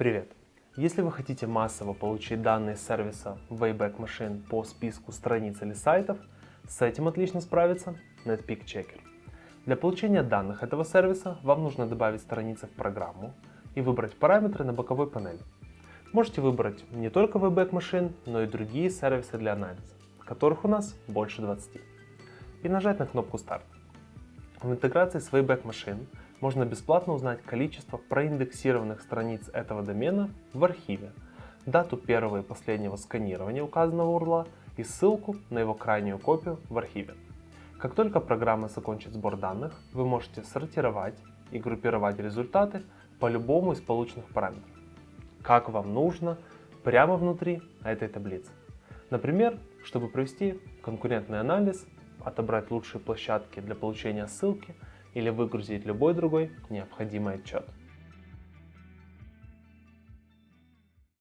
Привет! Если вы хотите массово получить данные сервиса Wayback Machine по списку страниц или сайтов, с этим отлично справится Netpeak Checker. Для получения данных этого сервиса вам нужно добавить страницы в программу и выбрать параметры на боковой панели. Можете выбрать не только Wayback Machine, но и другие сервисы для анализа, которых у нас больше 20. И нажать на кнопку Старт. В интеграции с Wayback Machine можно бесплатно узнать количество проиндексированных страниц этого домена в архиве, дату первого и последнего сканирования указанного URL и ссылку на его крайнюю копию в архиве. Как только программа закончит сбор данных, вы можете сортировать и группировать результаты по любому из полученных параметров как вам нужно, прямо внутри этой таблицы. Например, чтобы провести конкурентный анализ, отобрать лучшие площадки для получения ссылки или выгрузить любой другой необходимый отчет.